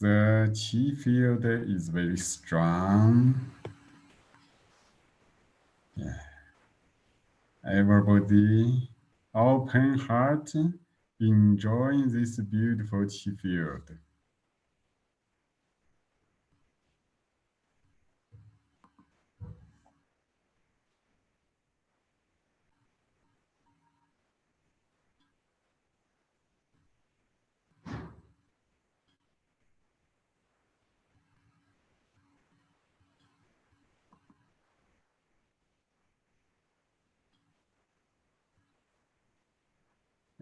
the chi field is very strong. Yeah. Everybody, open heart, enjoying this beautiful chi field.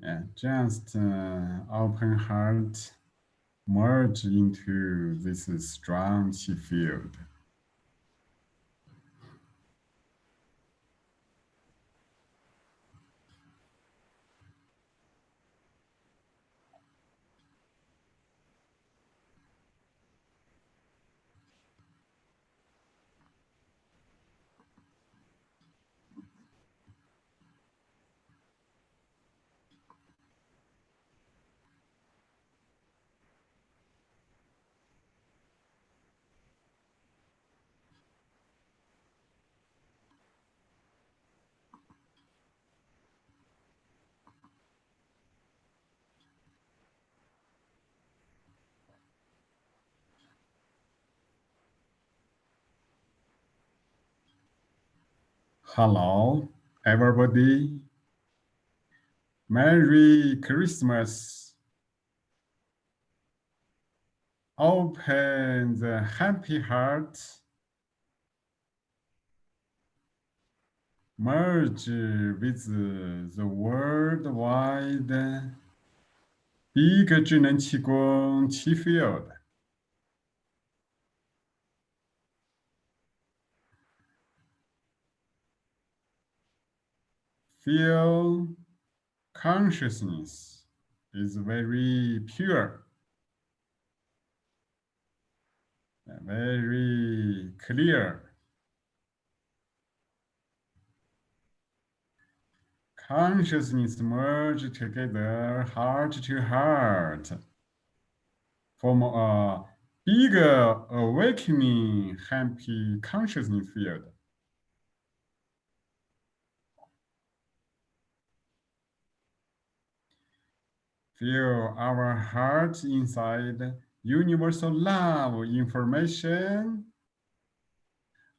Yeah, just uh, open heart, merge into this strong field. Hello, everybody. Merry Christmas. Open the happy heart. Merge with the worldwide big 智能气功气 field. Feel consciousness is very pure, very clear. Consciousness merge together, heart to heart, form a bigger awakening happy consciousness field. Feel our hearts inside universal love information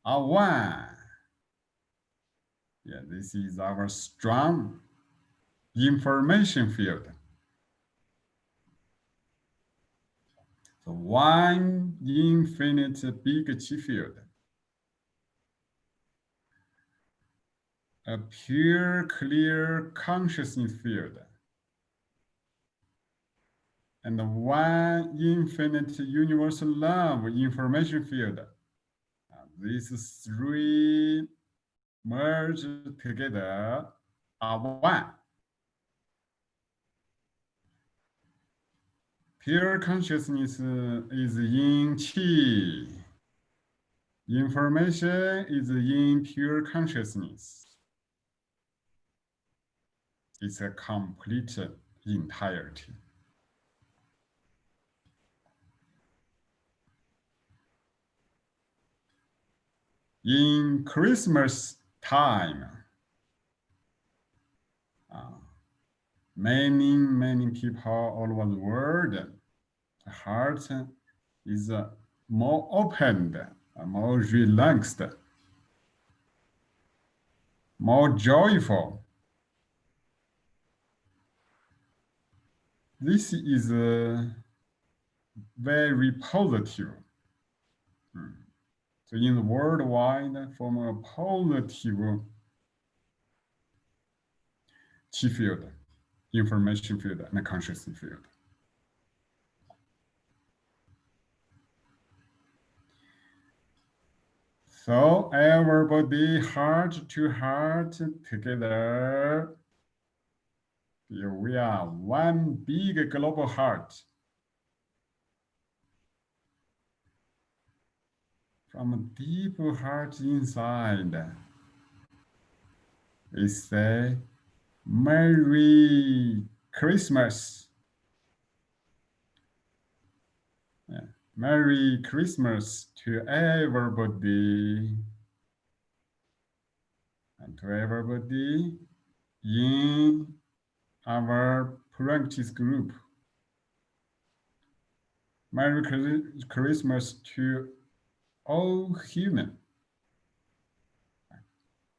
are one. Yeah, this is our strong information field. So one infinite big chi field. A pure, clear consciousness field and the one infinite universal love information field. Uh, these three merge together are one. Pure consciousness is in Qi. Information is in pure consciousness. It's a complete entirety. In Christmas time, uh, many, many people all over the world, the heart is uh, more opened, uh, more relaxed, more joyful. This is uh, very positive. So in the worldwide, from a positive field, information field, and consciousness field. So everybody heart to heart together. Here we are one big global heart. From a deep heart inside. We say, Merry Christmas. Yeah. Merry Christmas to everybody. And to everybody in our practice group. Merry Christmas to all human.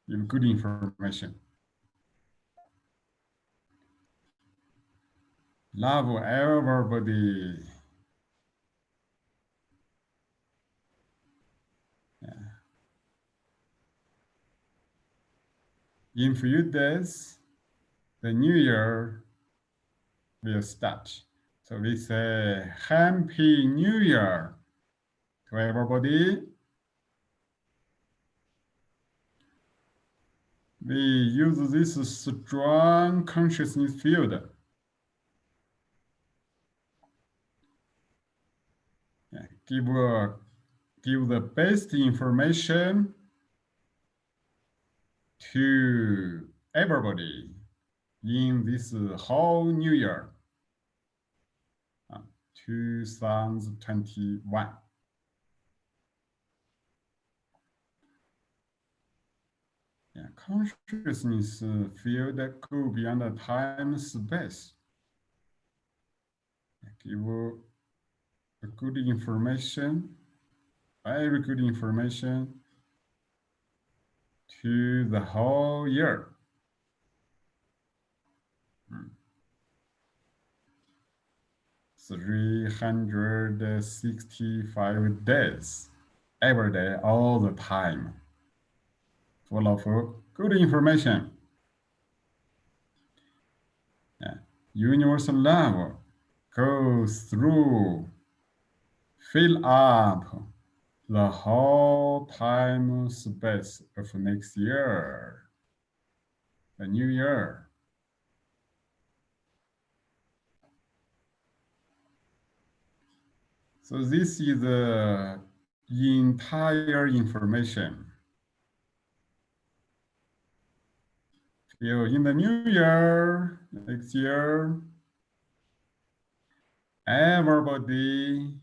Give good information. Love everybody. Yeah. In few days, the new year will start. So we say Happy New Year everybody. We use this strong consciousness field. Give, uh, give the best information to everybody in this whole new year. 2021. Yeah, consciousness uh, field that go beyond the time space. Give a good information, very good information to the whole year. Hmm. 365 days, every day, all the time, full of good information. Universal love goes through, fill up the whole time space of next year, the new year. So this is the entire information. In the new year, next year, everybody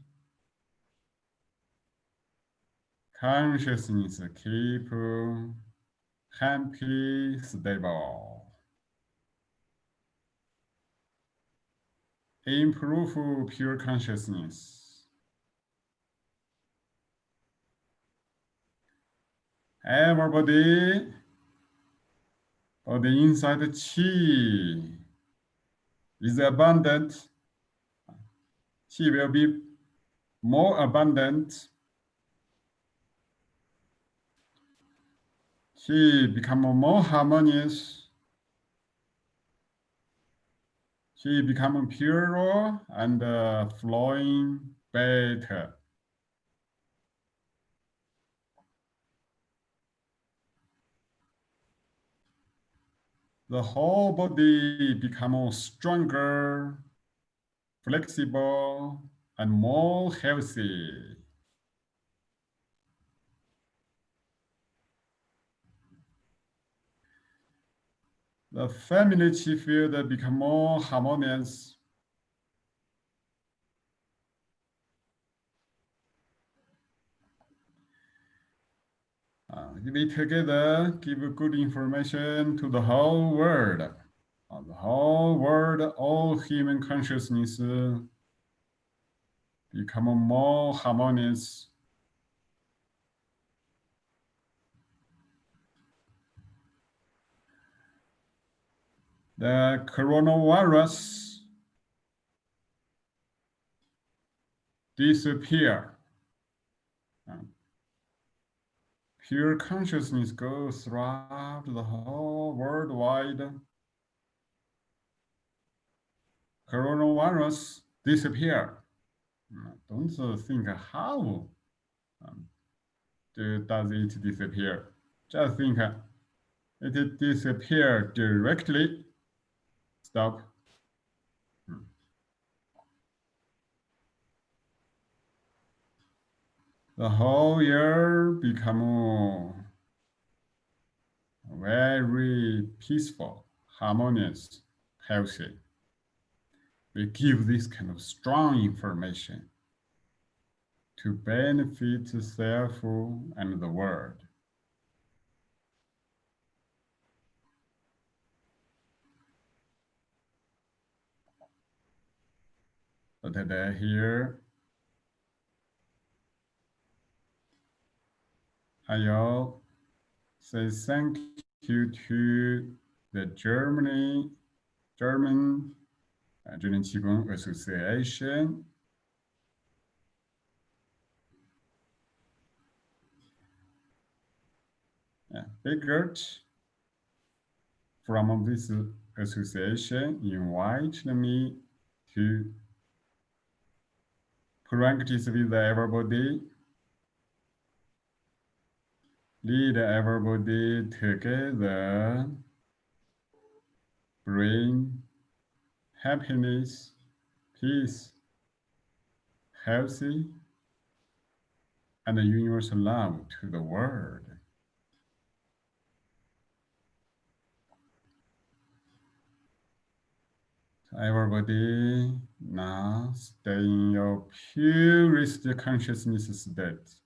consciousness keep happy, stable. Improve pure consciousness. Everybody, or the inside chi is abundant, chi will be more abundant. Chi become more harmonious. Chi become purer and uh, flowing better. The whole body become stronger, flexible, and more healthy. The family field become more harmonious Uh, we together give good information to the whole world. Uh, the whole world, all human consciousness become more harmonious. The coronavirus disappear. Uh, Pure consciousness goes throughout the whole worldwide. Coronavirus disappear. Don't think how um, does it disappear. Just think it disappear directly. Stop. The whole year become uh, very peaceful, harmonious, healthy. We give this kind of strong information. to benefit the self and the world. Today here, I'll say thank you to the Germany, German uh, Qigong Association. Yeah, Bigert from this association invited me to practice with everybody, lead everybody together, bring happiness, peace, healthy, and universal love to the world. Everybody now stay in your purest consciousness state.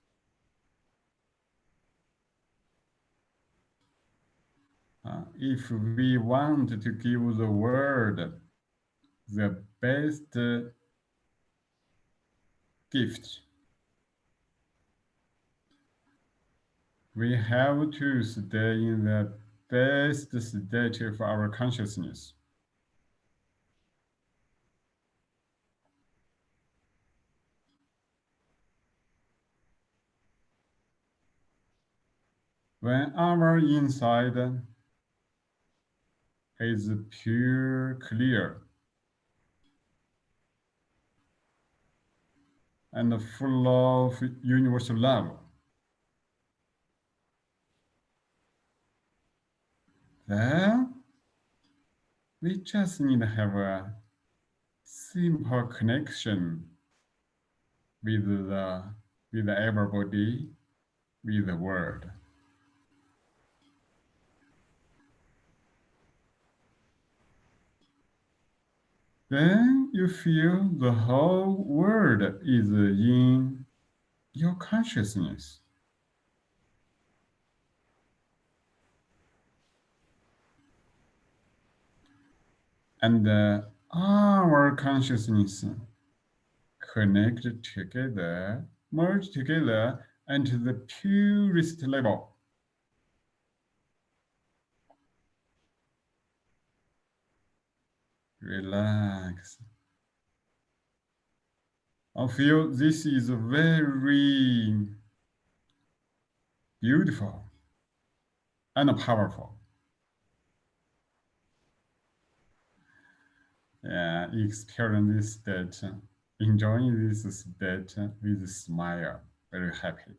Uh, if we want to give the world the best gift, we have to stay in the best state of our consciousness. When our inside is pure, clear, and full of universal love, then we just need to have a simple connection with the with everybody, with the world. Then you feel the whole world is in your consciousness. And uh, our consciousness connect together, merge together into the purest level. Relax. I feel this is very beautiful and powerful. Yeah, experience this state, enjoying this state with a smile, very happy.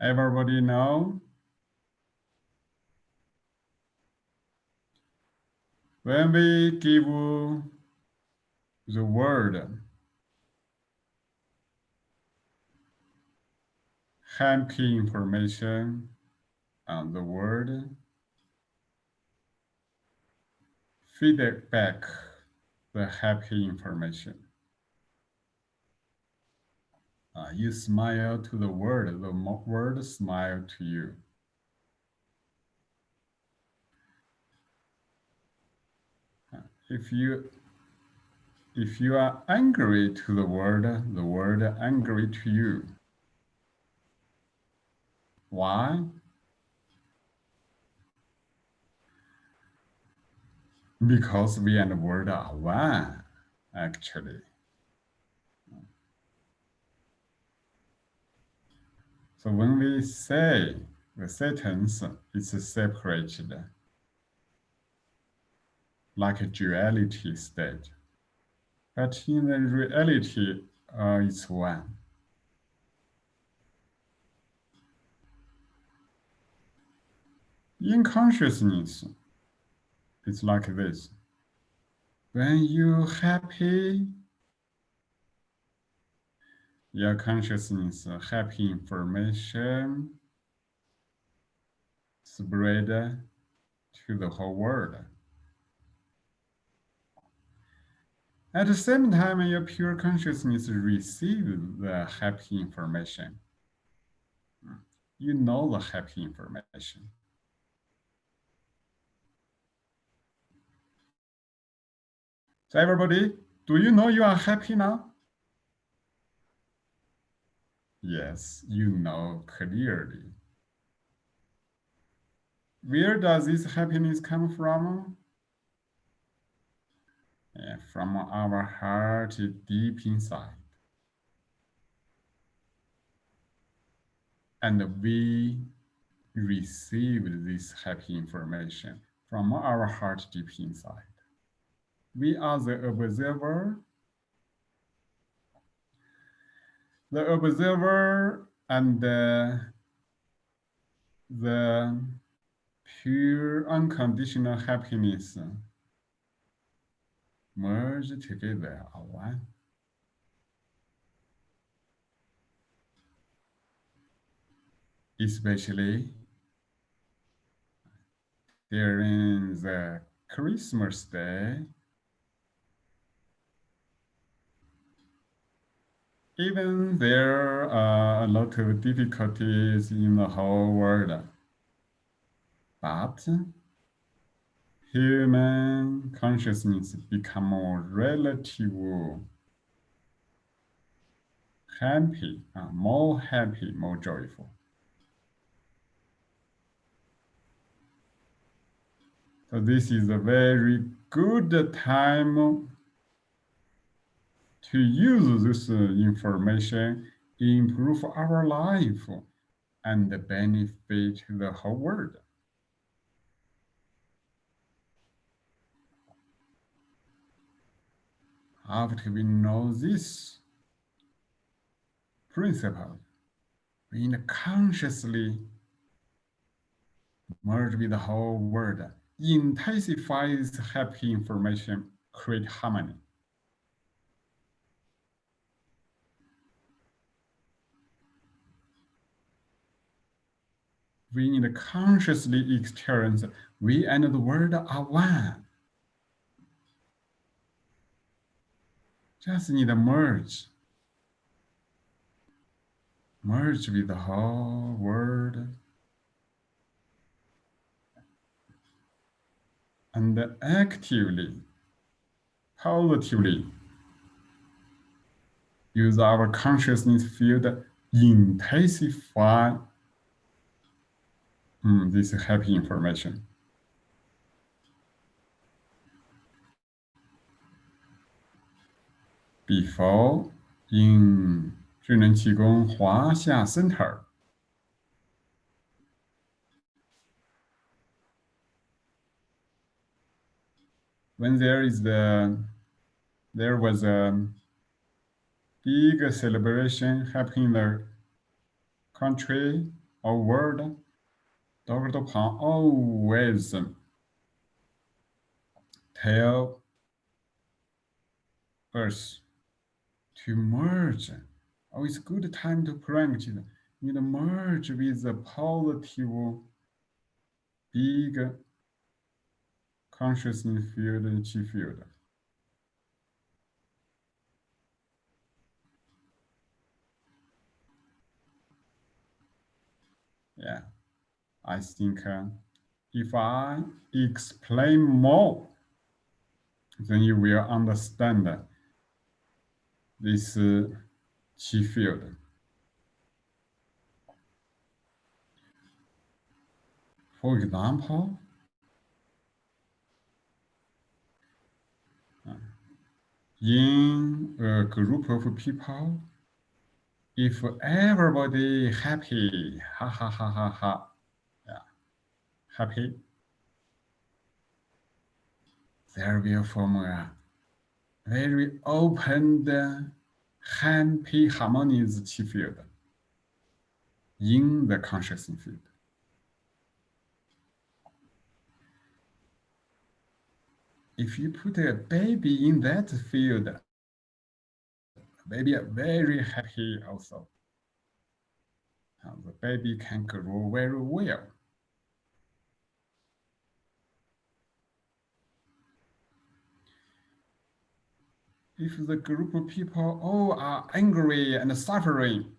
Everybody know? When we give the word happy information on the word, feedback the happy information. Uh, you smile to the world, the world smile to you. Uh, if you if you are angry to the world, the world angry to you. Why? Because we and the word are one, actually. So when we say the sentence is separated, like a duality state, but in the reality, uh, it's one. In consciousness, it's like this. When you're happy, your consciousness, uh, happy information spread to the whole world. At the same time, your pure consciousness receives the happy information. You know the happy information. So everybody, do you know you are happy now? Yes, you know clearly. Where does this happiness come from? Yeah, from our heart deep inside. And we receive this happy information from our heart deep inside we are the observer. The observer and the, the pure unconditional happiness merge together are one. Especially during the Christmas day, even there are a lot of difficulties in the whole world, but human consciousness become more relative happy, uh, more happy, more joyful. So this is a very good time to use this uh, information, improve our life, and benefit the whole world. After we know this principle, we consciously merge with the whole world, intensify this happy information, create harmony. We need to consciously experience we and the world are one. Just need to merge. Merge with the whole world. And actively, positively, use our consciousness field intensify Mm, this is happy information. Before in 智能气功华夏 Center. When there is the, there was a big celebration happening in the country or world, Dr. Pang always tell us to merge. Oh, it's good time to practice. You know, merge with the positive, big consciousness field and chi field. Yeah. I think uh, if I explain more, then you will understand this uh, chi field. For example, in a group of people, if everybody happy, ha ha ha ha ha, happy, there will form a very open, happy, harmonious chi field in the consciousness field. If you put a baby in that field, baby very happy also. Uh, the baby can grow very well. If the group of people all are angry and suffering,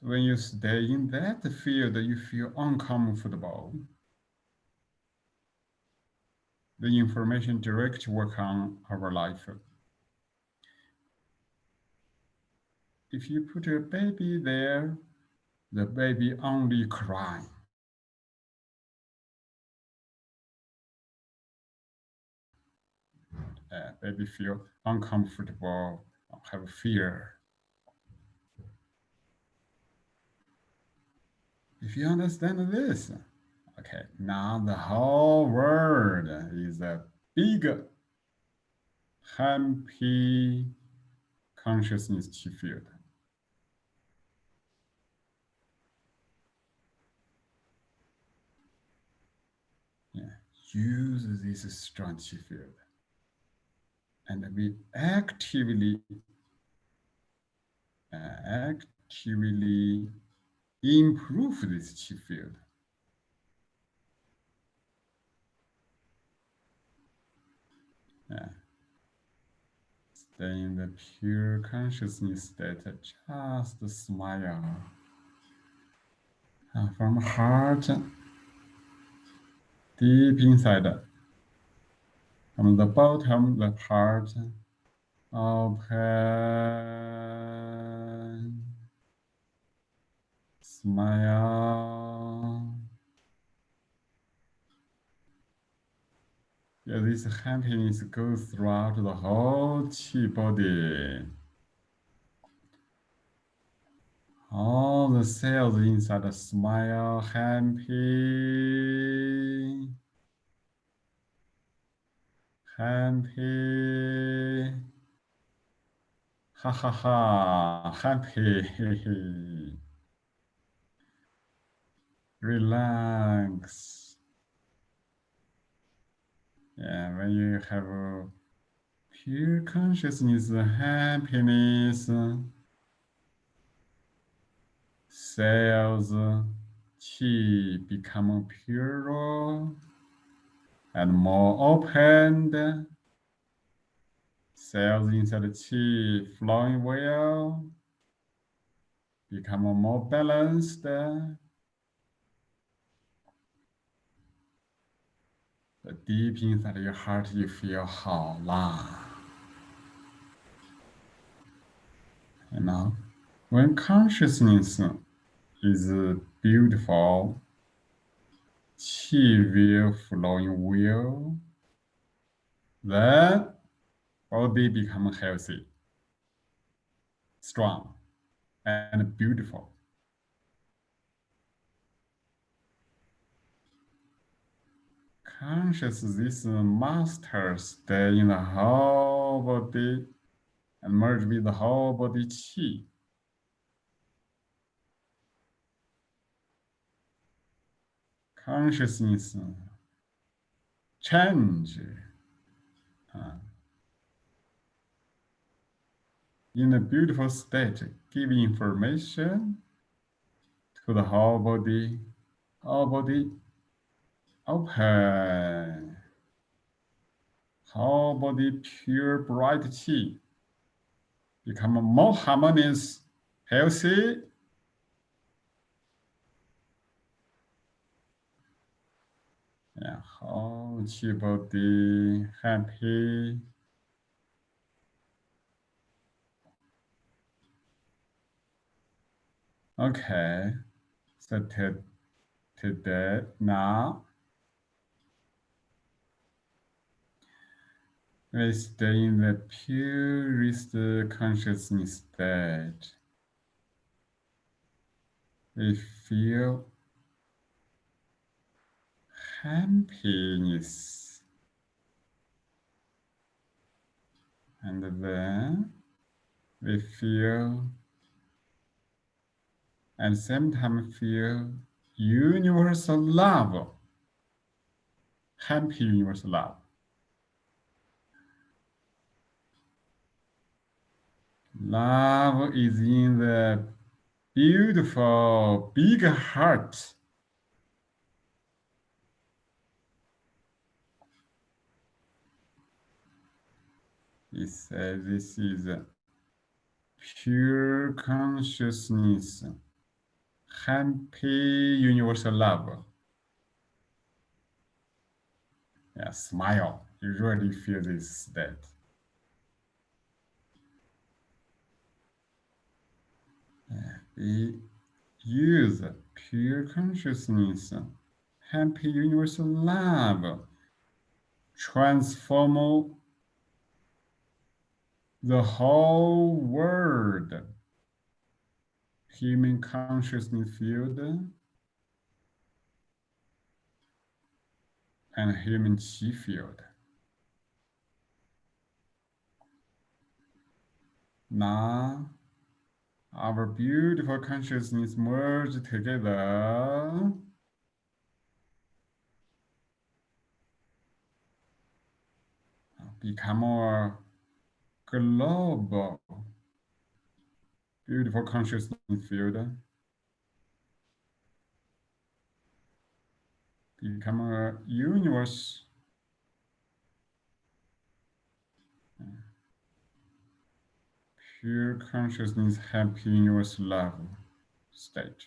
when you stay in that field, you feel uncomfortable the information direct work on our life. If you put a baby there, the baby only cry. Uh, baby feel uncomfortable, have fear. If you understand this, Okay, now the whole world is a big happy consciousness field. Yeah, use this strong field. And we actively, uh, actively improve this chi field. Yeah. Stay in the pure consciousness state, just smile. And from heart, deep inside, from the bottom, the heart, open, smile. Yeah, this happiness goes throughout the whole chi body. All the cells inside smile happy. Happy. Ha ha ha, happy. Relax. Yeah, when you have pure consciousness, happiness, cells, chi become purer and more opened. Cells inside the chi flowing well, become more balanced. The deep inside your heart, you feel 好啦. You know, when consciousness is beautiful, qi will flowing well, then body become healthy, strong, and beautiful. conscious this master stay in the whole body and merge with the whole body chi. Consciousness change uh, in a beautiful state, give information to the whole body, whole body open. Whole body pure bright chi. Become more harmonious, healthy. Yeah, whole chi body happy. Okay, so to, today now We stay in the purest consciousness state. We feel happiness. And then we feel, and same time feel universal love happy universal love. Love is in the beautiful big heart. He says uh, this is pure consciousness, happy universal love. Yeah, smile. You really feel this state. We use pure consciousness, happy universal love, transform the whole world, human consciousness field, and human chi field. Now, our beautiful consciousness merge together. Become more global, beautiful consciousness field. Become a universe pure consciousness, happy universe love state.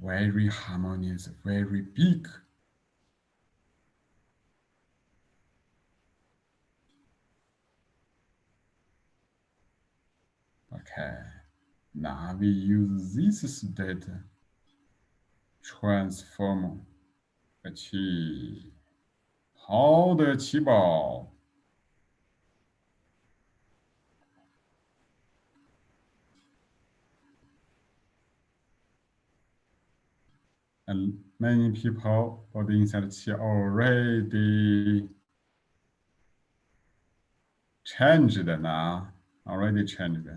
Very harmonious, very big. Okay. Now we use this data transform achieve. How the achievable? And many people for the inside chi already changed now, already changed.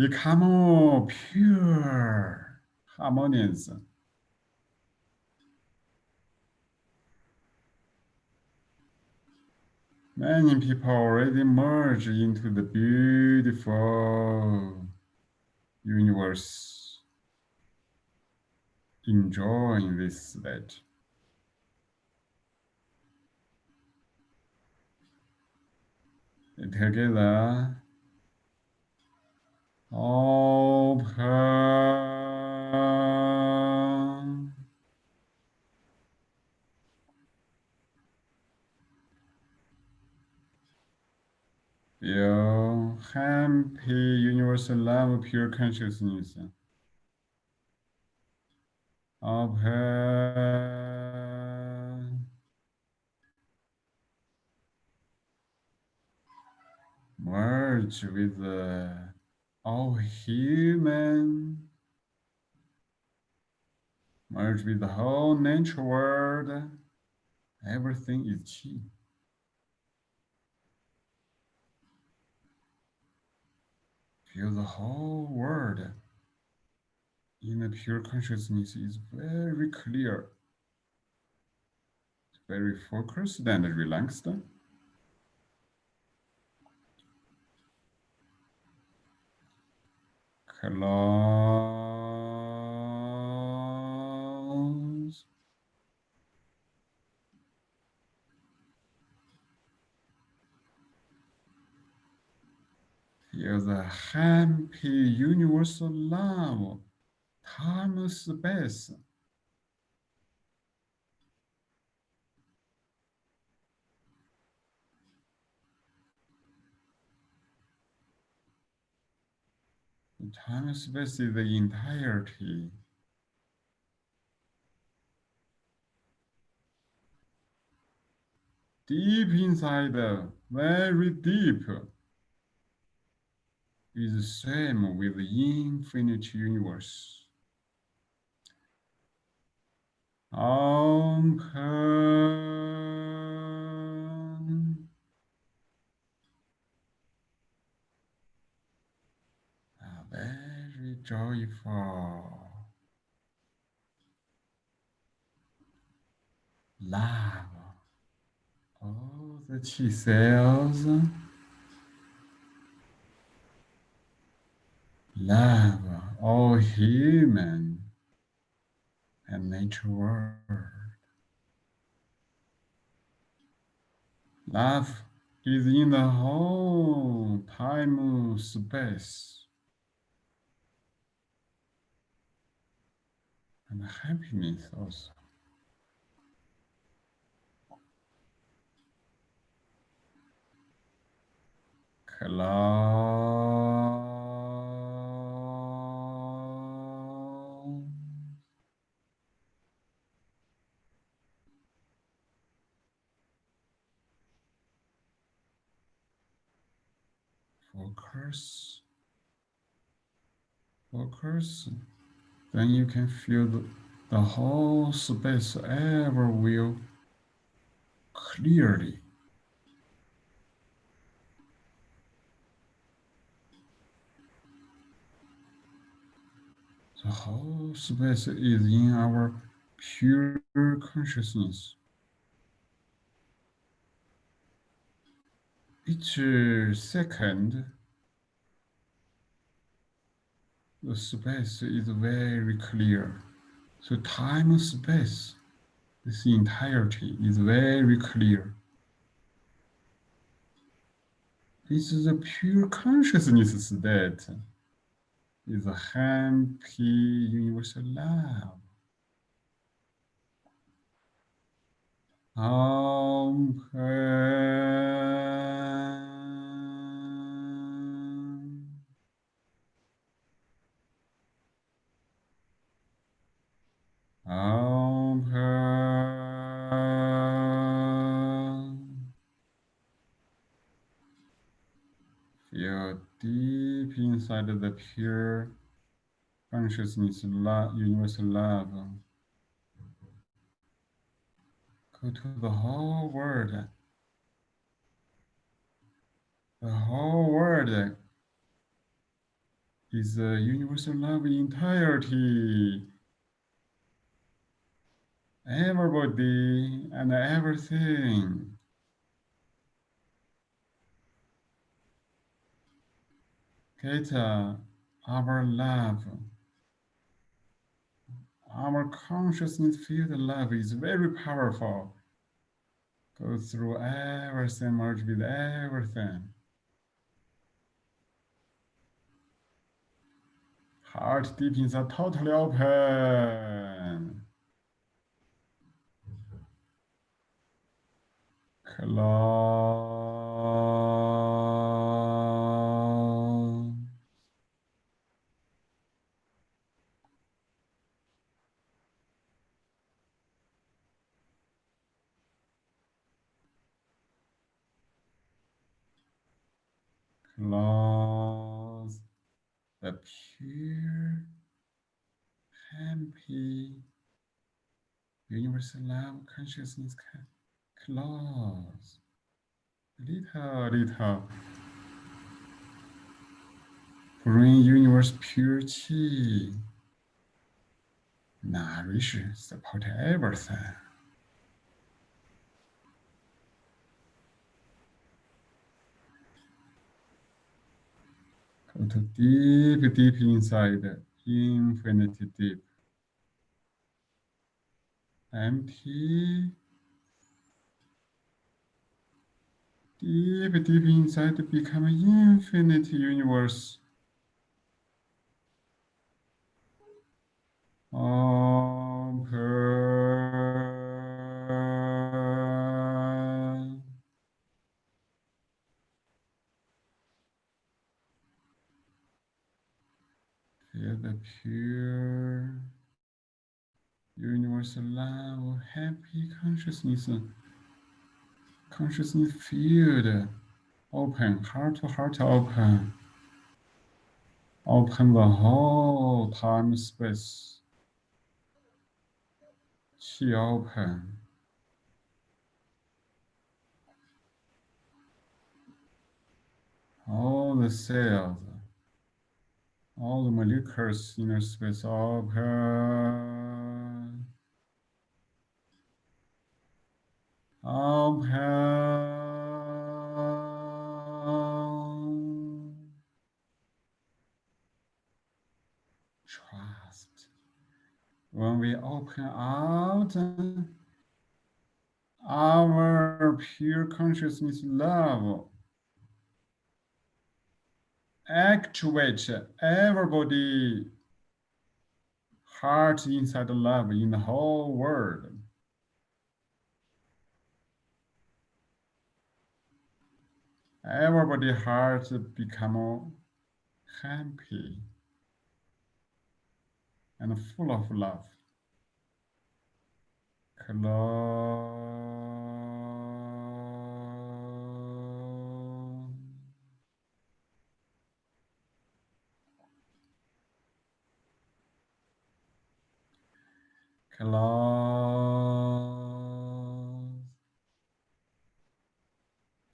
Become pure, harmonious. Many people already merge into the beautiful universe, enjoying this state. Together, open. Feel happy, universal love, of pure consciousness. Open. Merge with the all human. Merge with the whole nature world. Everything is chi. Feel the whole world in a pure consciousness is very clear, very focused and relaxed. Close. Feel the happy universal love, time space. Time space is the entirety. Deep inside, very deep, is the same with the infinite universe. Open. very joyful. Love all the chi cells. Love all human and nature world. Love is in the whole time space. And happiness also. Close. Focus. Focus. Then you can feel the, the whole space ever will clearly. The whole space is in our pure consciousness. Each second, the space is very clear. So time space, this entirety is very clear. This is a pure consciousness state is a happy universal love. Open. Open. Feel deep inside of the pure consciousness, love, universal love. Go to the whole world. The whole world is a universal love in entirety. Everybody and everything. Uh, our love. Our consciousness field love is very powerful. Go through everything, merge with everything. Heart deep inside, totally open. Close. Close the pure, happy, universal love consciousness close. Little, little. Bring universe chi. Nourish, support everything. Go to deep, deep inside, infinity deep. Empty. Deep, deep inside become infinite universe. Open. Feel the pure universal love, happy consciousness, consciousness field open, heart to heart open. Open the whole time space. Chi open. All the cells, all the molecules inner space open. Trust. When we open out, our pure consciousness love actuate everybody heart inside the love in the whole world. Everybody heart become happy and full of love. Close. Close.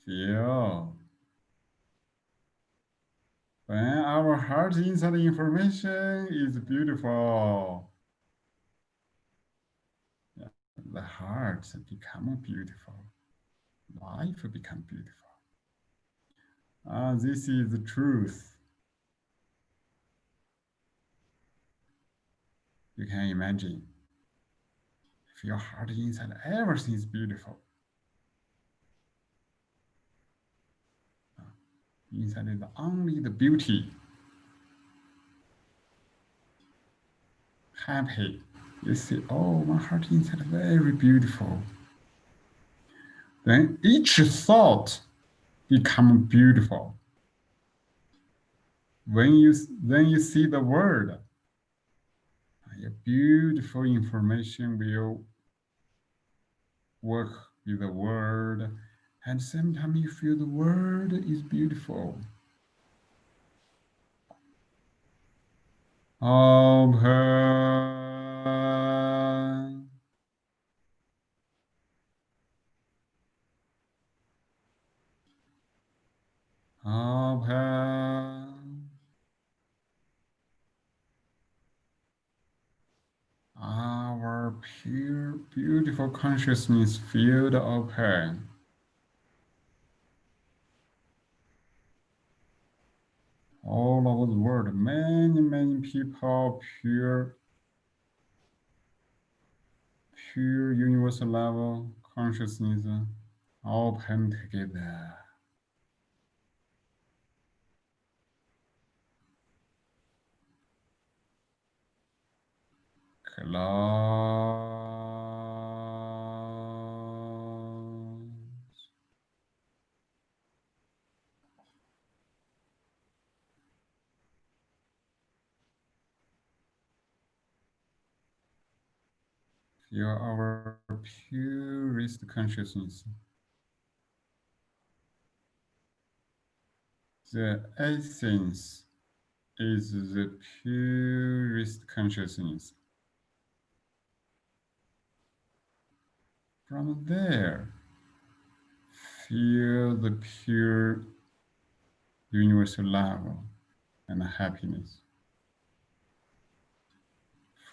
Feel. When our heart inside information is beautiful, the heart become beautiful. Life become beautiful. Uh, this is the truth. You can imagine if your heart inside, everything is beautiful. Inside is only the beauty. Happy. You see, oh, my heart inside very beautiful. Then each thought become beautiful. When you then you see the word, a beautiful information will work with the word and sometimes you feel the world is beautiful. Open. our pure, beautiful consciousness field open. All over the world, many, many people, pure, pure universal level consciousness open together. Close. are our purest consciousness. The essence is the purest consciousness. From there, feel the pure universal love and happiness.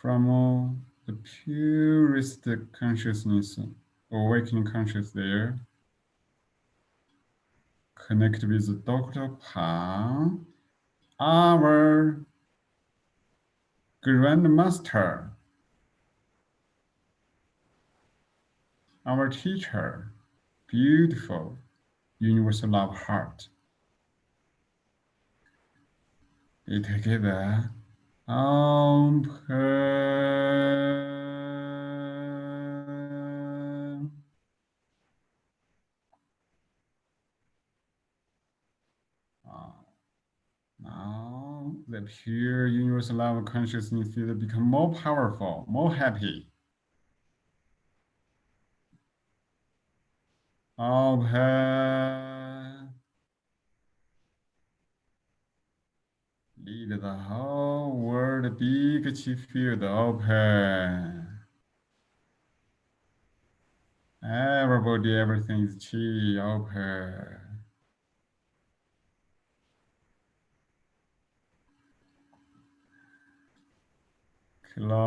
From the purest consciousness, awakening consciousness there, connect with Dr. Pang, our Grandmaster our teacher, beautiful, universal love heart. Together, now the pure universal love consciousness will become more powerful, more happy. Open. Lead the whole world big field open. Everybody, everything is chi open. Close.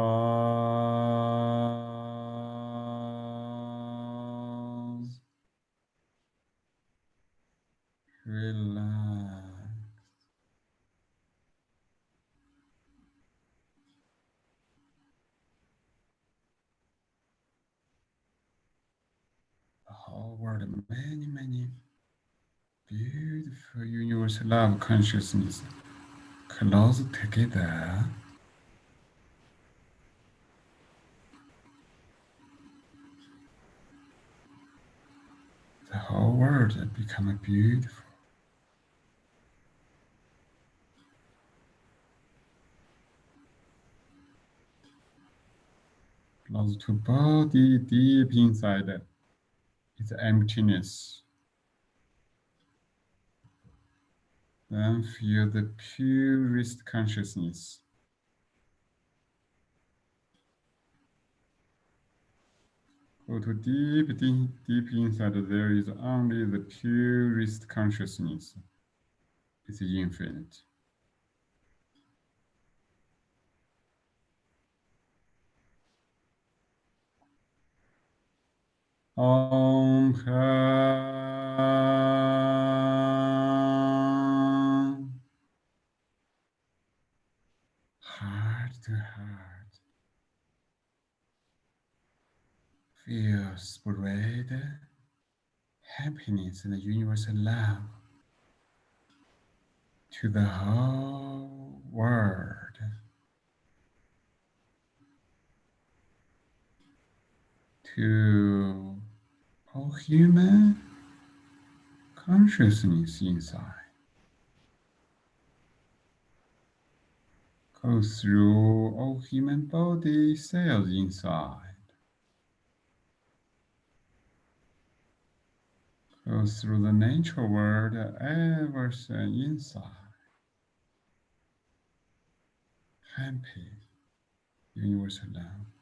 Relax. The world, many, many beautiful universal love consciousness close together. The whole world become beautiful. Close to body, deep inside is emptiness. Then feel the purest consciousness. Go to deep, deep, deep inside, there is only the purest consciousness. It's infinite. Om Heart to heart. Feel spread happiness and universal love to the whole world. To all human consciousness inside. Go through all human body cells inside. Go through the nature world, everything inside. Happy, universal love.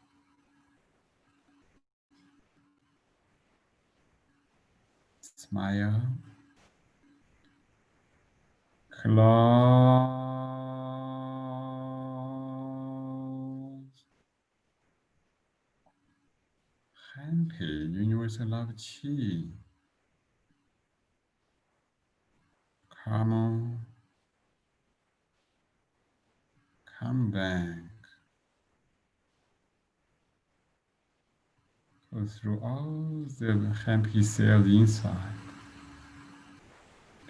Smile. Close. Happy, universal love chi. Come, on. come back. Through all the happy cells inside.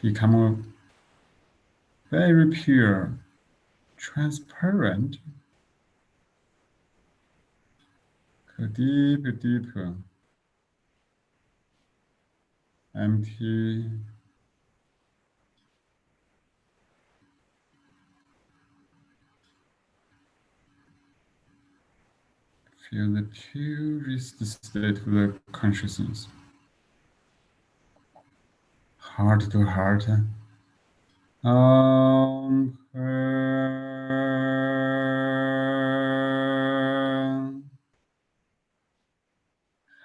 Become very pure, transparent. Go deeper, deeper. Empty. Feel the purest state of the consciousness. Heart to heart. Um,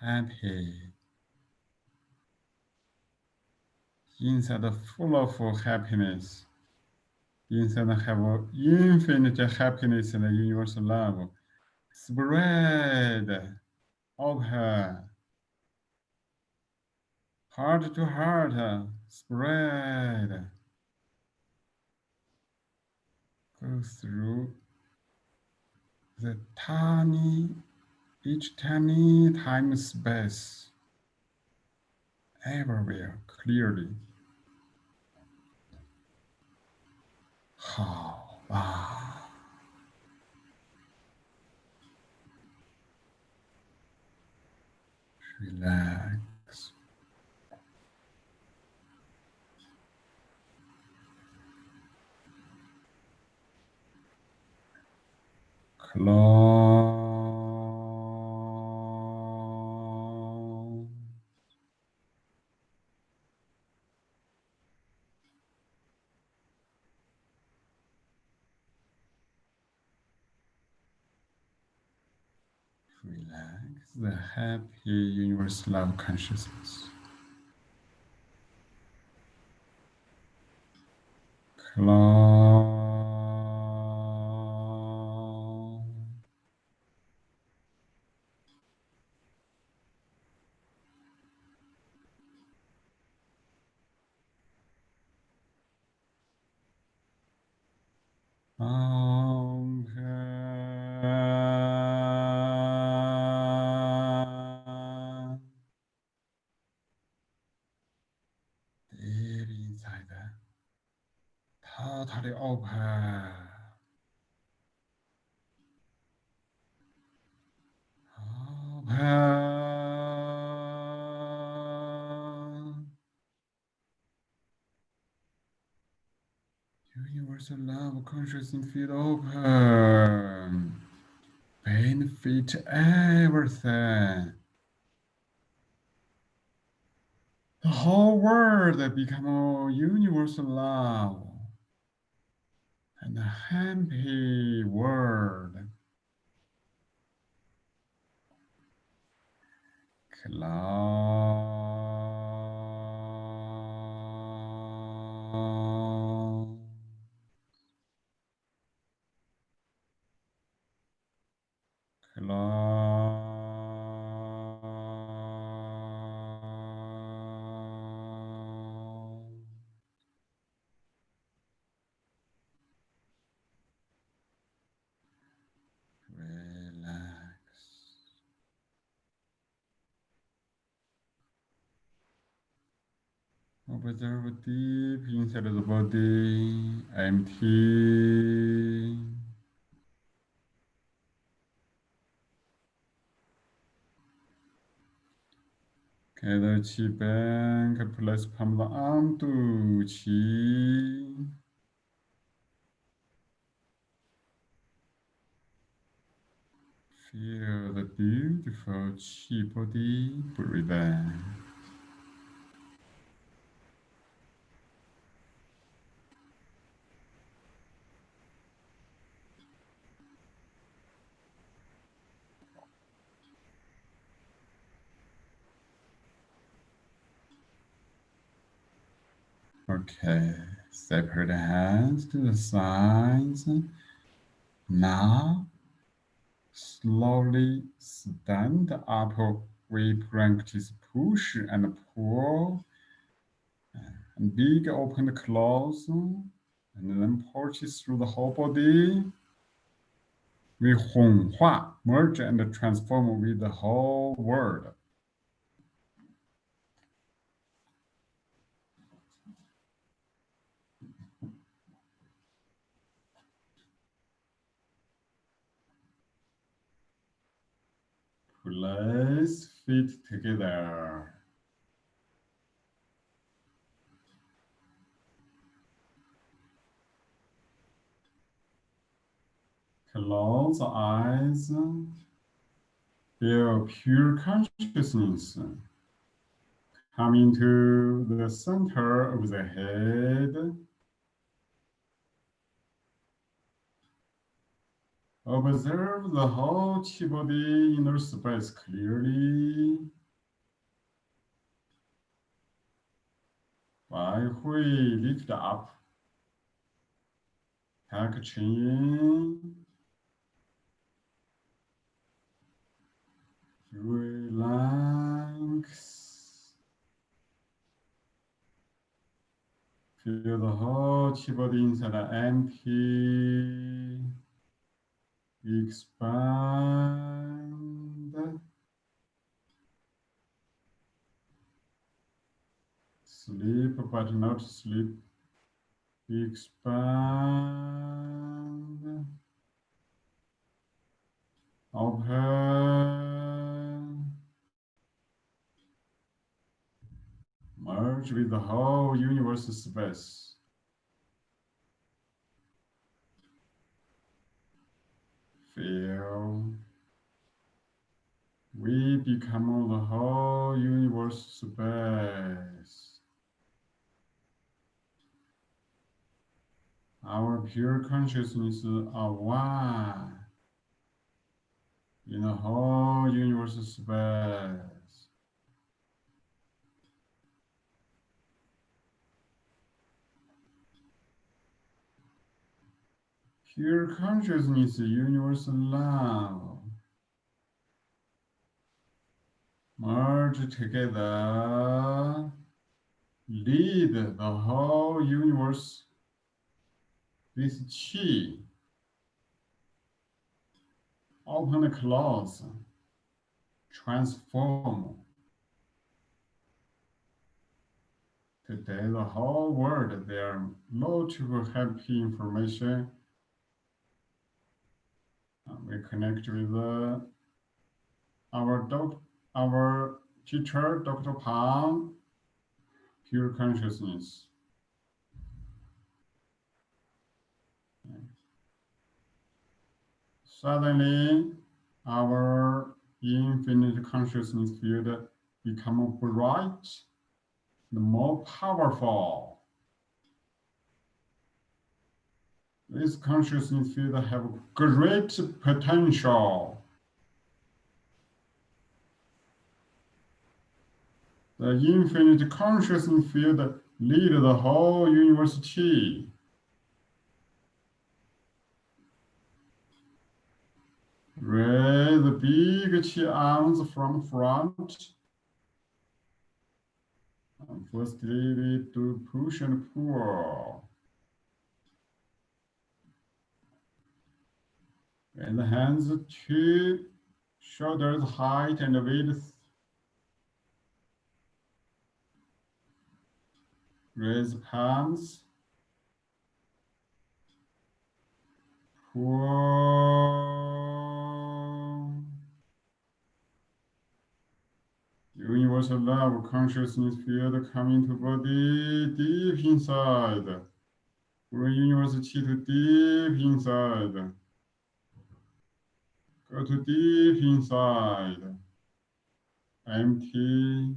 happy. Inside the full of happiness. Inside have infinite happiness and universal love spread open, heart to heart, uh, spread, go through the tiny, each tiny time space, everywhere clearly. How, wow. Relax. Close. Happy universal love consciousness. Close. Love consciousness field open. Benefit everything. The whole world become a universal love and a happy world. Close. Relax. Observe deep inside the body, empty. Get the chi bank, place palm onto chi. Feel the beautiful chi body breathing. Okay, separate hands to the sides. Now, slowly stand up. We practice push and pull. And big open close. And then pulses through the whole body. We Hua, merge and transform with the whole world. Place fit together. Close eyes. Feel pure consciousness coming to the center of the head. Observe the whole chi body inner space clearly. Bai Hui lift up. Tuck chin. Relax. Feel the whole chi body inside empty. Expand. Sleep, but not sleep. Expand. Open. Merge with the whole universe space. We become the whole universe space. Our pure consciousness are one in the whole universe space. Pure consciousness, universal love. Merge together, lead the whole universe with chi open the close, transform. Today, the whole world, there are multiple happy information. Uh, we connect with uh, our doc, our teacher, Dr. Pang, pure consciousness. Suddenly, our infinite consciousness field become bright and more powerful. This consciousness field have great potential. The infinite consciousness field lead the whole university. Raise the big chi arms from front. And firstly, we do push and pull. And hands to shoulders height and width. Raise palms. Universal love consciousness field coming to body deep inside. Bring universe chi to deep inside. Go to deep inside. Empty.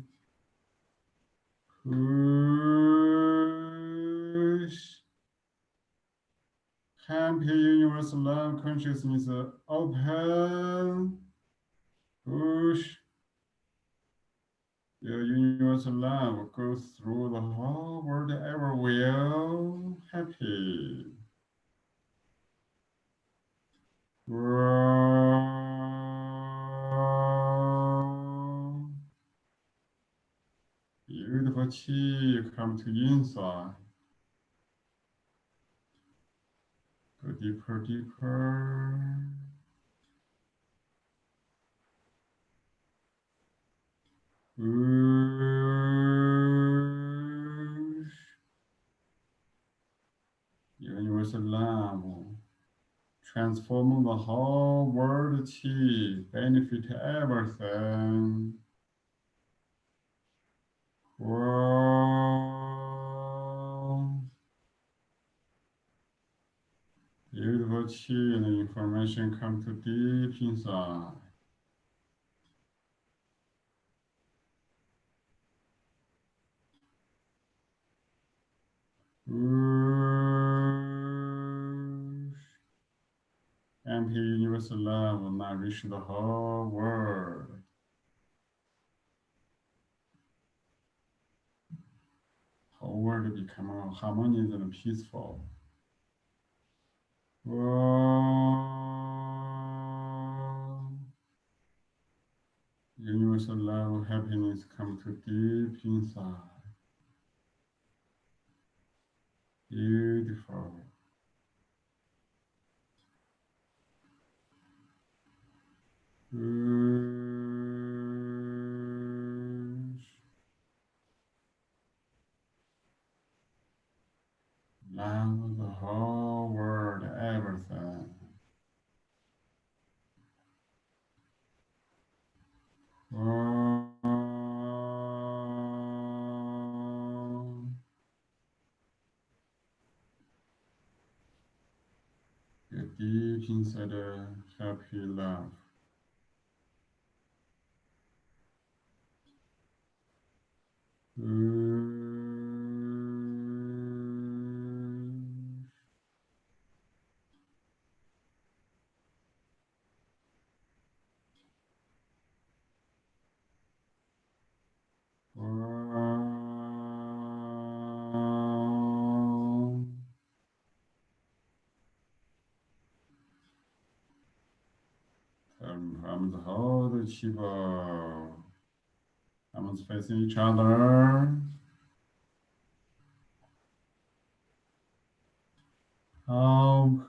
Push. Happy universal love consciousness open. Push. Your universal love goes through the whole world ever will. Happy. Grow. Beautiful chi come to inside. Go deeper, deeper. Push. Universal love. Transform the whole world chi, benefit everything. Grow. Beautiful chi and information come to deep inside. Empty universal love will now reach the whole world. Whole world become harmonious and peaceful. Universal love, happiness come to deep inside. Beautiful. Love the whole world, everything. Oh. Get deep inside a happy love. and Shiva. Arms facing each other. Okay.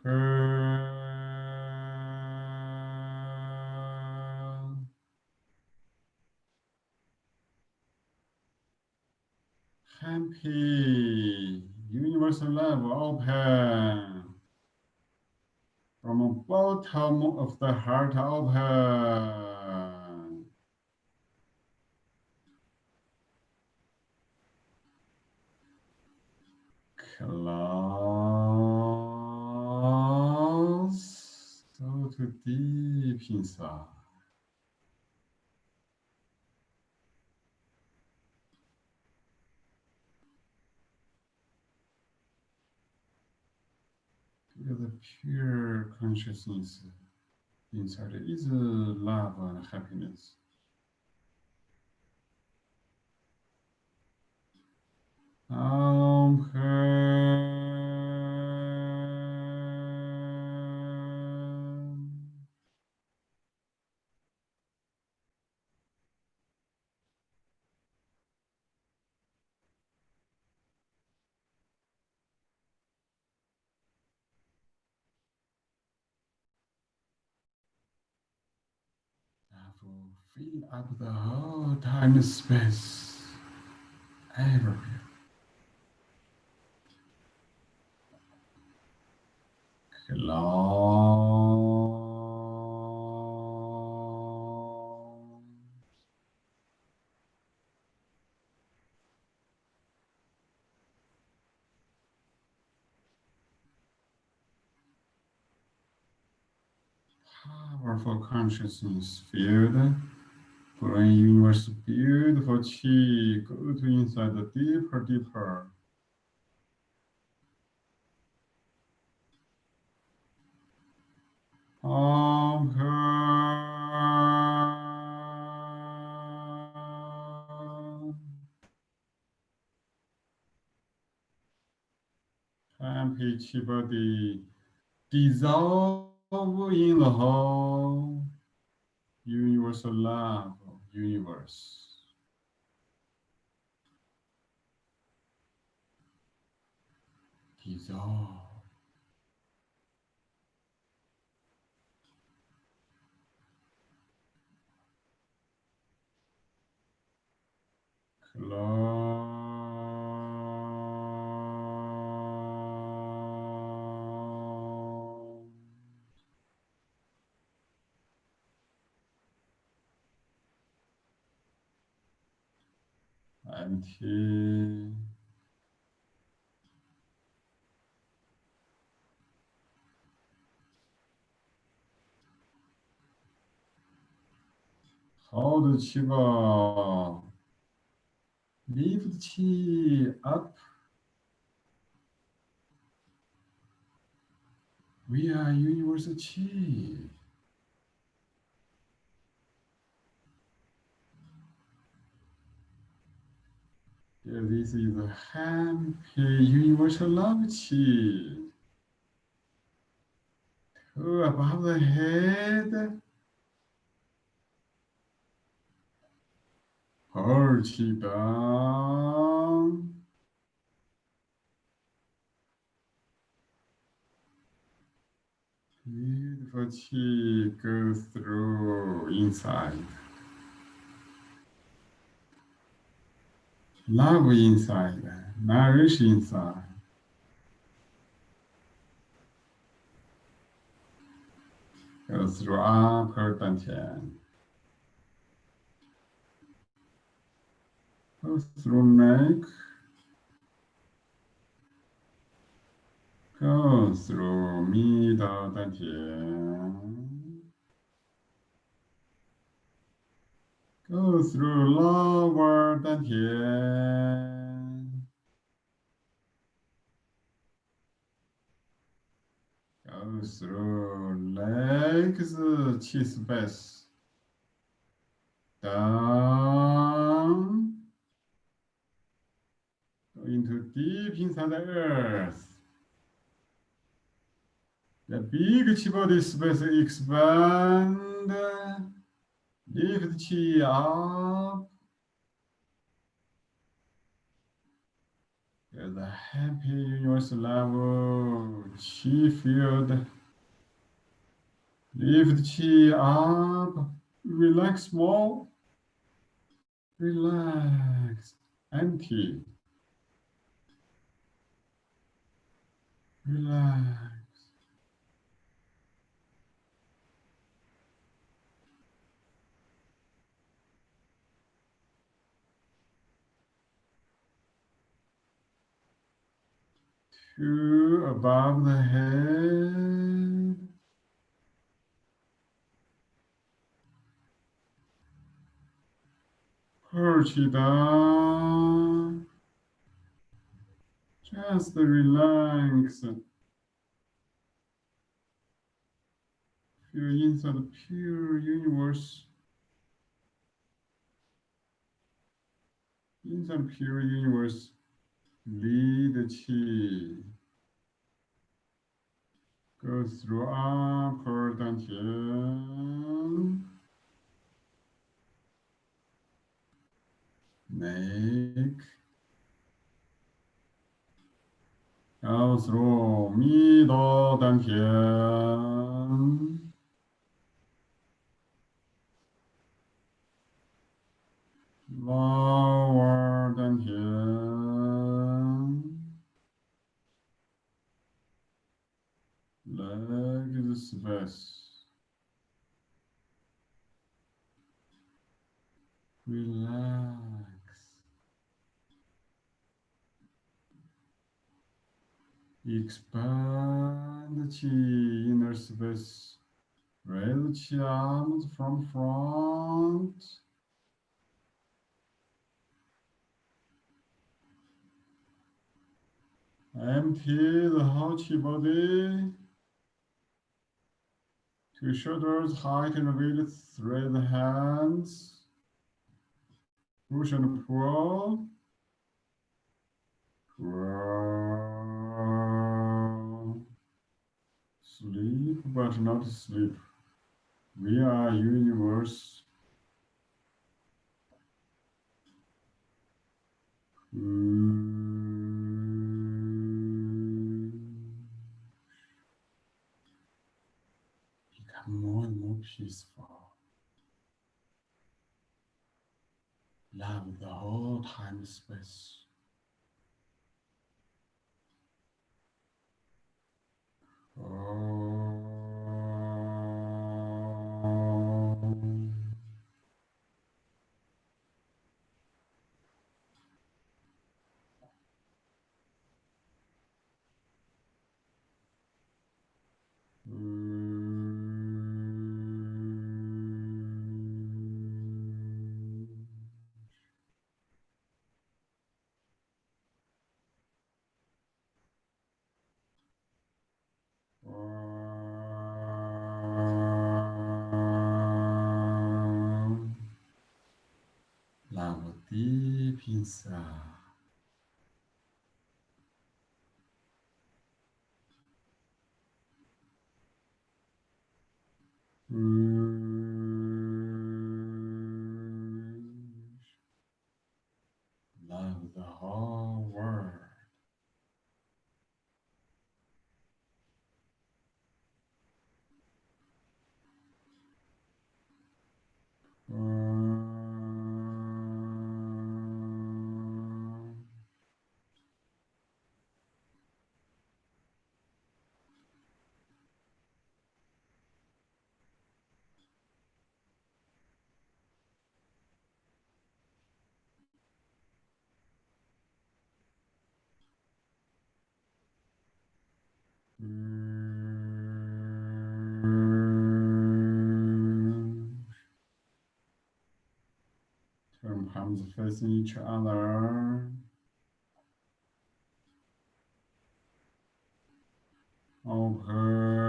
Happy universal love open from bottom of the heart open. Go to deep inside. Feel the pure consciousness inside is love and happiness. Um, fill up the whole time space everywhere. Powerful consciousness field Bring universe beautiful chi go to inside the deeper, deeper. Om chi body dissolve in the whole universal love universe. Dissolve. Close. empty. Hold the chi ball. Lift up. We are universal chi. This is a happy universal love chi. Two above the head. Chi. Beautiful chi goes through inside. love inside, nourish inside. Go through upper dantian. Through neck. Go through middle. Go through lower dantian. Go through legs, chi space. Down. Into deep inside the earth. The big chi body space expand. Lift chi up. There's a happy universal level chi field. Lift chi up. Relax more. Relax. Empty. Relax. Two above the head. Perch it up. Just relax. You're inside the pure universe. Inside the pure universe, lead the chi. Go through upper dantian. Make 가우스로 미더 단현 lower than here. Leg is best. Relax. Expand the inner space. Raise the arms from front. Empty the whole body. Two shoulders height and width, thread the hands. Push and pull. Pull. Sleep, but not sleep. We are universe. Become more and more peaceful. Love the whole time space. Oh. pensar. Turn palms facing each other. Open.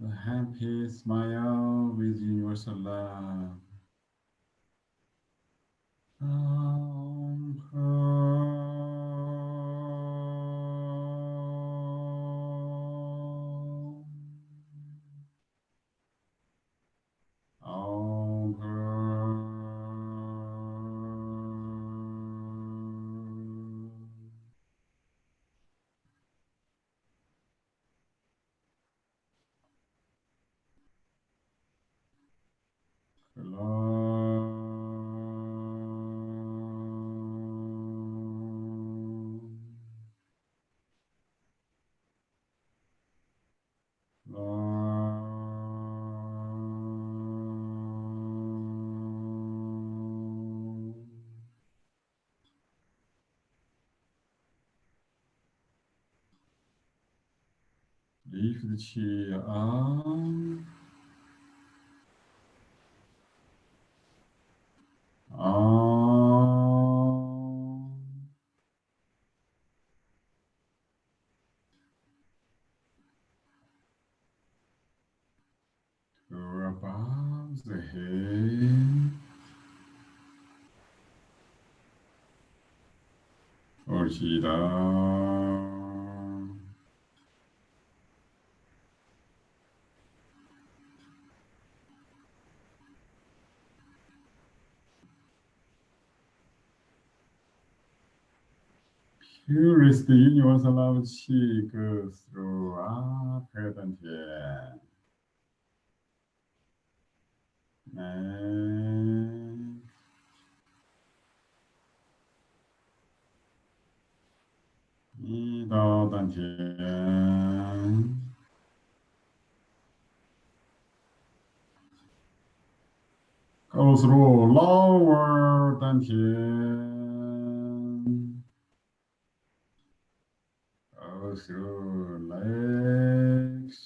Whole happy smile with universal love. lift the chair up. To above the head. 옳 지다. Here is the universal love qi goes throughout heaven here. And Go through lower than through legs.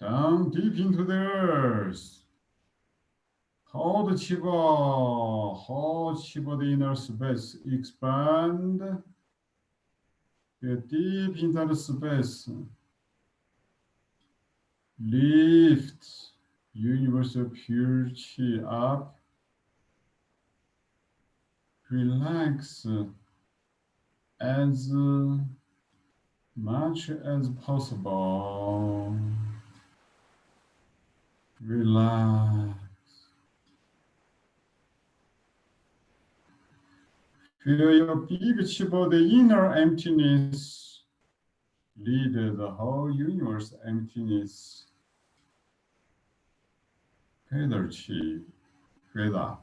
Down deep into the earth. Hold the chi ball, hold chi ball the inner space, expand. Get deep into the space. Lift universal pure chi up relax as much as possible. Relax. Feel your big chi ball, the inner emptiness, lead the whole universe emptiness. Feather chi, feather.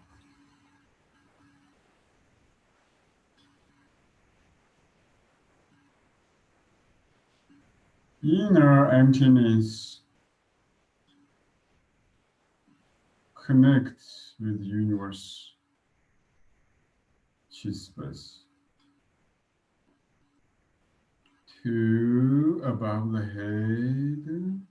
Inner emptiness connects with universe space. Two above the head.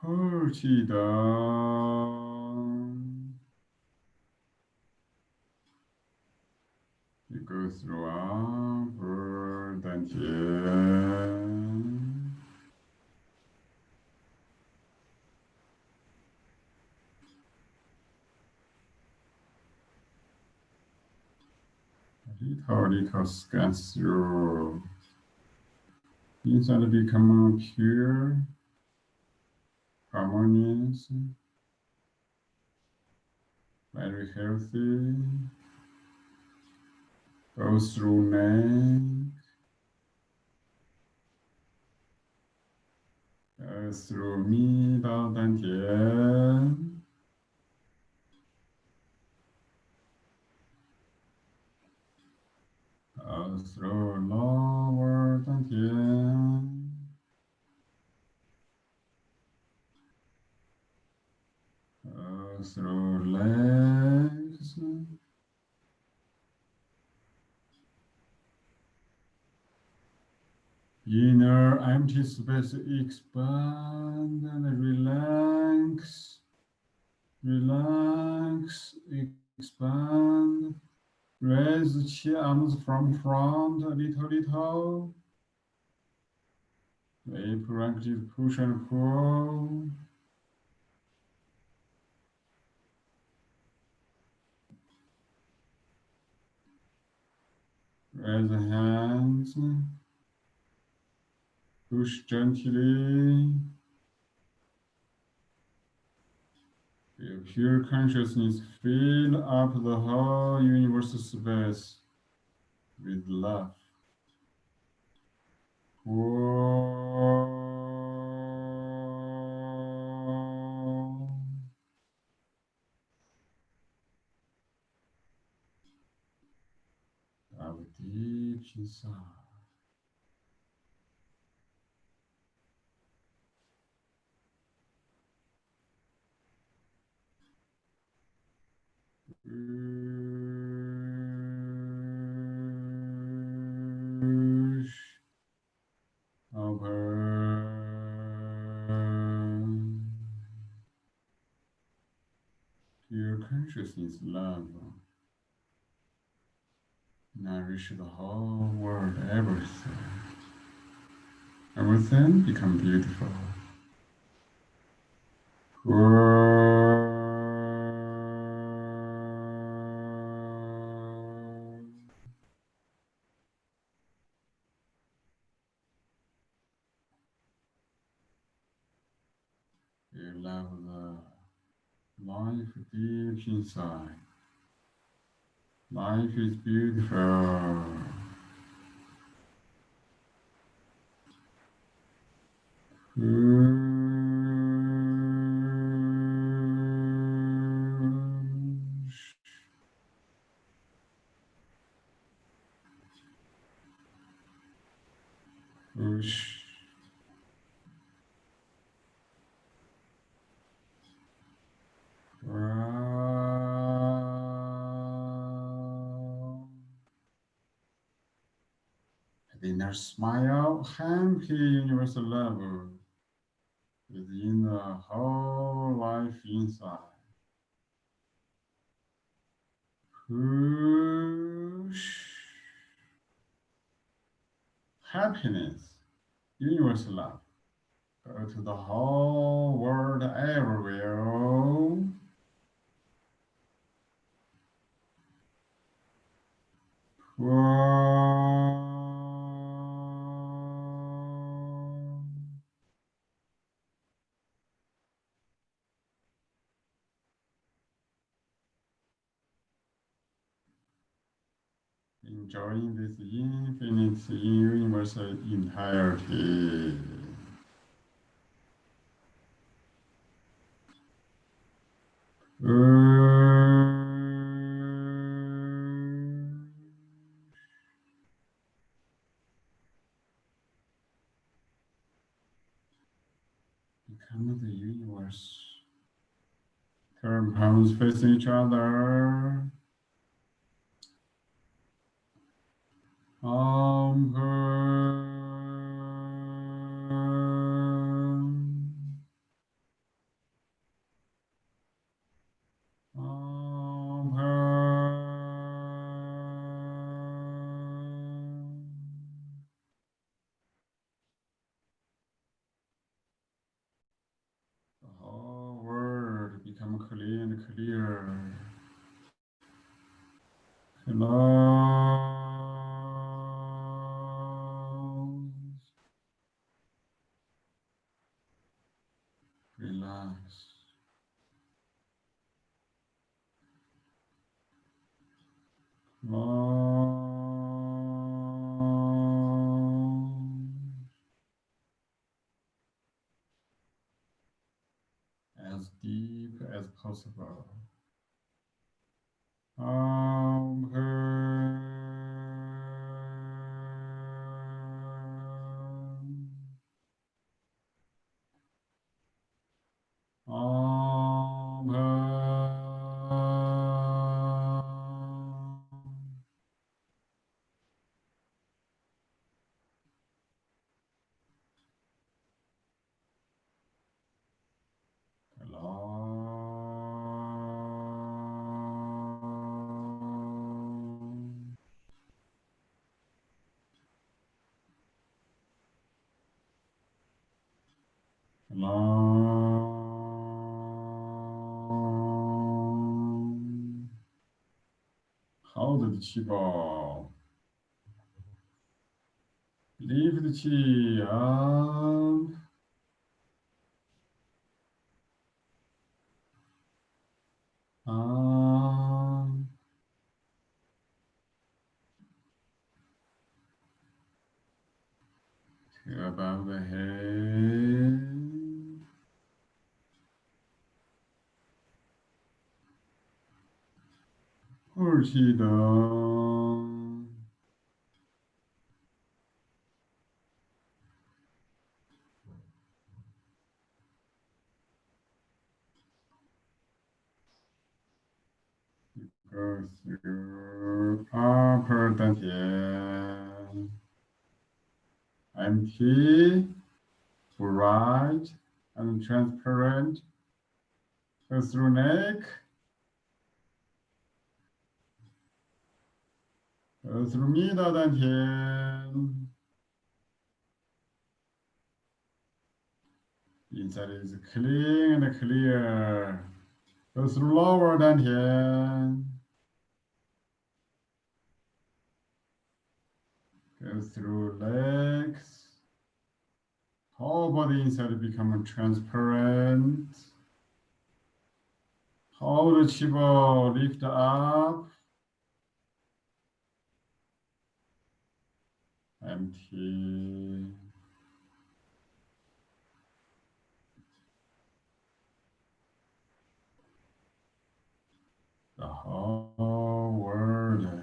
Party down. You go through upper 感觉。Little, little scans through. Inside become pure, harmonious, very healthy. Goes through neck. through 密到丹田，uh, through lower 丹田，uh, through legs。 Inner empty space expand and relax, relax, expand, Raise the chi arms from front a little, little. We practice push and pull. Raise the hands. Push gently. Feel pure consciousness fill up the whole universal space with love. Whoa. Dive deep inside. Pure consciousness love. Nourish the whole world, everything. Everything become beautiful. Life is beautiful. Universal love within the whole life inside. Push. Happiness, universal love. Go to the whole world everywhere. Whoa. Enjoying this infinite universal entirety. Become the universe. Turn palms facing each other. Om Om 20번. lived 지안 아, above the head. 홀시다. Go through upper dantian, empty, bright and transparent, go through neck, go through middle dantian, inside is clean and clear, go through lower dantian, Through legs. Whole body inside become transparent. Hold the chi ball, lift up. Empty. The whole world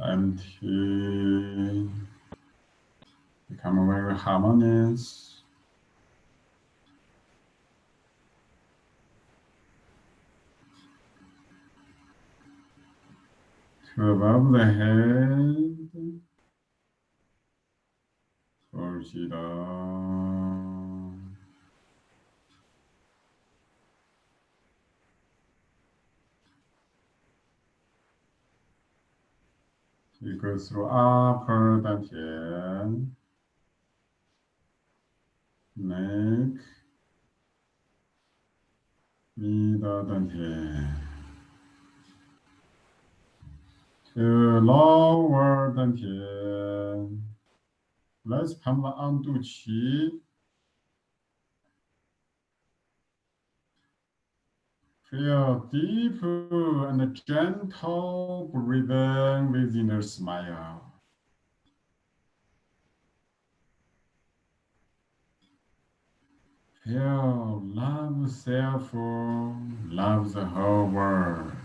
and he become very harmonious. To above the head, towards it You go through upper dantian, neck, middle dantian, to lower dantian. Let's pump onto qi. Feel deep uh, and gentle breathing within a smile. Feel love self, love the whole world.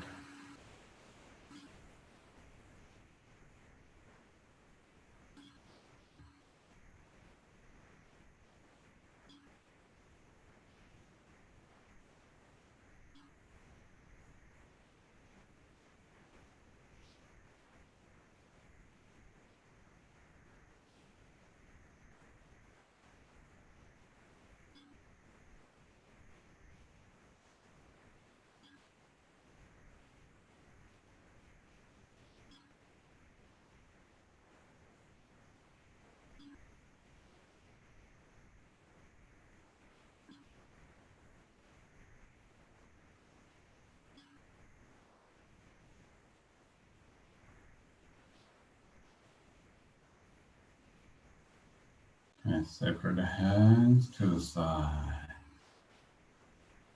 And separate the hands to the side.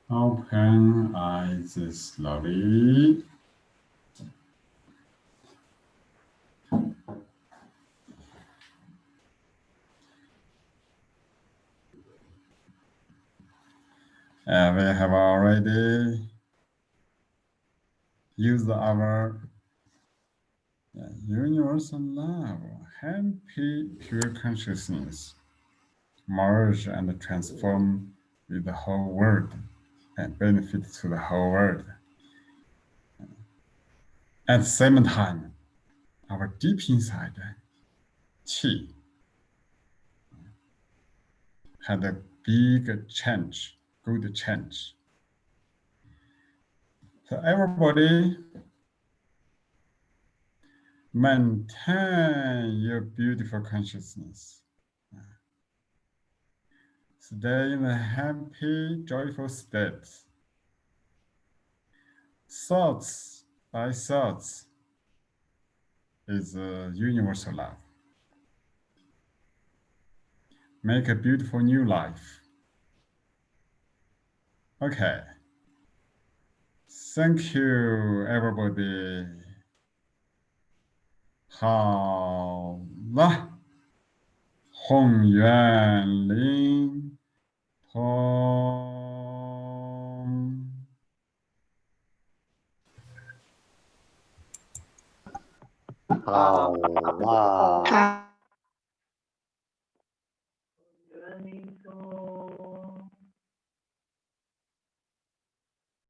Open eyes slowly. Uh, we have already used our universal love, happy, pure consciousness merge and transform with the whole world and benefit to the whole world. At the same time, our deep inside qi had a big change, good change. So everybody maintain your beautiful consciousness Stay in a happy, joyful state. Thoughts by thoughts is a universal love. Make a beautiful new life. Okay. Thank you, everybody. 好了，宏远灵 通。好